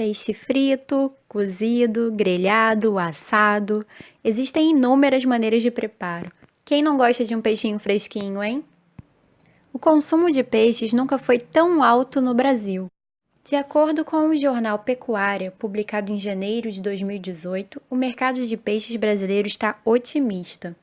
Peixe frito, cozido, grelhado, assado. Existem inúmeras maneiras de preparo. Quem não gosta de um peixinho fresquinho, hein? O consumo de peixes nunca foi tão alto no Brasil. De acordo com o jornal Pecuária, publicado em janeiro de 2018, o mercado de peixes brasileiro está otimista.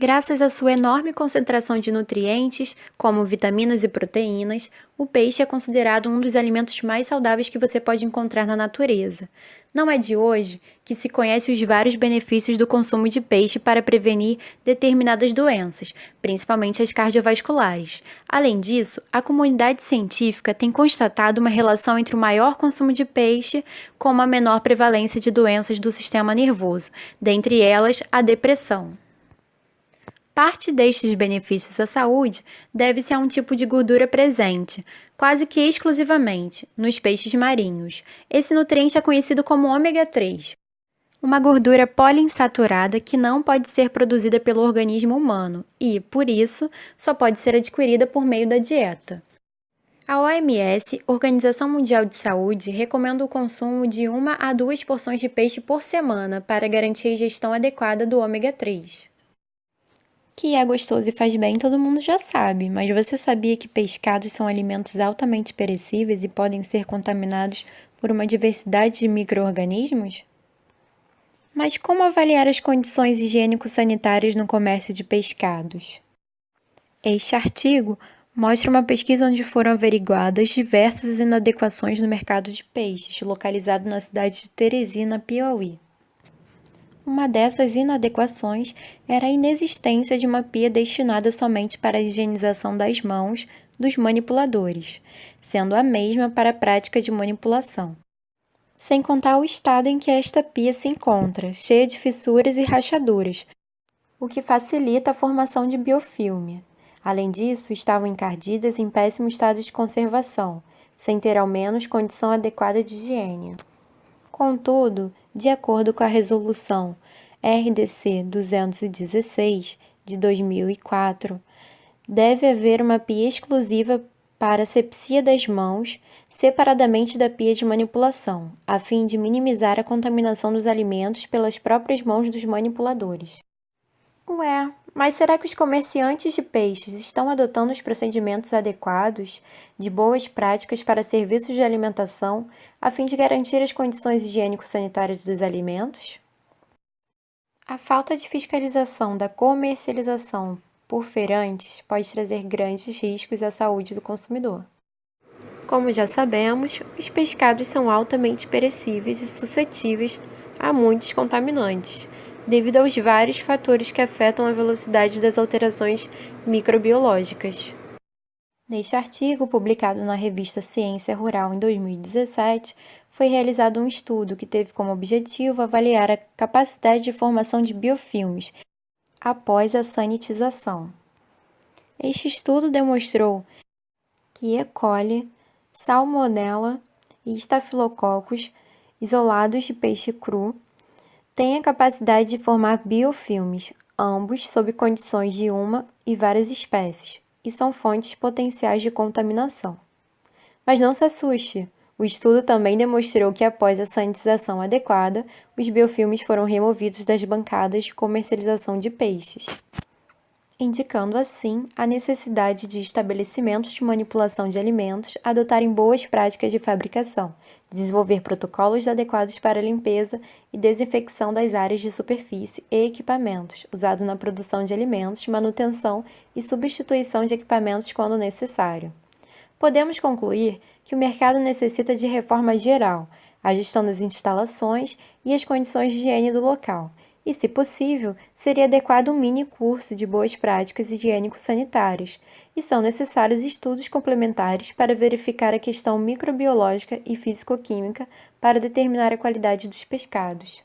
Graças à sua enorme concentração de nutrientes, como vitaminas e proteínas, o peixe é considerado um dos alimentos mais saudáveis que você pode encontrar na natureza. Não é de hoje que se conhece os vários benefícios do consumo de peixe para prevenir determinadas doenças, principalmente as cardiovasculares. Além disso, a comunidade científica tem constatado uma relação entre o maior consumo de peixe com uma menor prevalência de doenças do sistema nervoso, dentre elas a depressão. Parte destes benefícios à saúde deve-se a um tipo de gordura presente, quase que exclusivamente, nos peixes marinhos. Esse nutriente é conhecido como ômega 3, uma gordura poliinsaturada que não pode ser produzida pelo organismo humano e, por isso, só pode ser adquirida por meio da dieta. A OMS, Organização Mundial de Saúde, recomenda o consumo de uma a duas porções de peixe por semana para garantir a ingestão adequada do ômega 3. Que é gostoso e faz bem, todo mundo já sabe, mas você sabia que pescados são alimentos altamente perecíveis e podem ser contaminados por uma diversidade de micro-organismos? Mas como avaliar as condições higiênico-sanitárias no comércio de pescados? Este artigo mostra uma pesquisa onde foram averiguadas diversas inadequações no mercado de peixes, localizado na cidade de Teresina, Piauí. Uma dessas inadequações era a inexistência de uma pia destinada somente para a higienização das mãos dos manipuladores, sendo a mesma para a prática de manipulação. Sem contar o estado em que esta pia se encontra, cheia de fissuras e rachaduras, o que facilita a formação de biofilme. Além disso, estavam encardidas em péssimo estado de conservação, sem ter ao menos condição adequada de higiene. Contudo, de acordo com a resolução RDC 216 de 2004, deve haver uma pia exclusiva para asepsia das mãos, separadamente da pia de manipulação, a fim de minimizar a contaminação dos alimentos pelas próprias mãos dos manipuladores. Ué, mas será que os comerciantes de peixes estão adotando os procedimentos adequados, de boas práticas para serviços de alimentação, a fim de garantir as condições higiênico-sanitárias dos alimentos? A falta de fiscalização da comercialização por feirantes pode trazer grandes riscos à saúde do consumidor. Como já sabemos, os pescados são altamente perecíveis e suscetíveis a muitos contaminantes devido aos vários fatores que afetam a velocidade das alterações microbiológicas. Neste artigo, publicado na revista Ciência Rural em 2017, foi realizado um estudo que teve como objetivo avaliar a capacidade de formação de biofilmes após a sanitização. Este estudo demonstrou que E. coli, salmonella e estafilococcus isolados de peixe cru tem a capacidade de formar biofilmes, ambos sob condições de uma e várias espécies, e são fontes potenciais de contaminação. Mas não se assuste, o estudo também demonstrou que após a sanitização adequada, os biofilmes foram removidos das bancadas de comercialização de peixes indicando assim a necessidade de estabelecimentos de manipulação de alimentos adotarem boas práticas de fabricação, desenvolver protocolos adequados para limpeza e desinfecção das áreas de superfície e equipamentos, usado na produção de alimentos, manutenção e substituição de equipamentos quando necessário. Podemos concluir que o mercado necessita de reforma geral, a gestão das instalações e as condições de higiene do local, e, se possível, seria adequado um mini curso de boas práticas higiênico-sanitárias, e são necessários estudos complementares para verificar a questão microbiológica e físico-química para determinar a qualidade dos pescados.